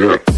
Yeah.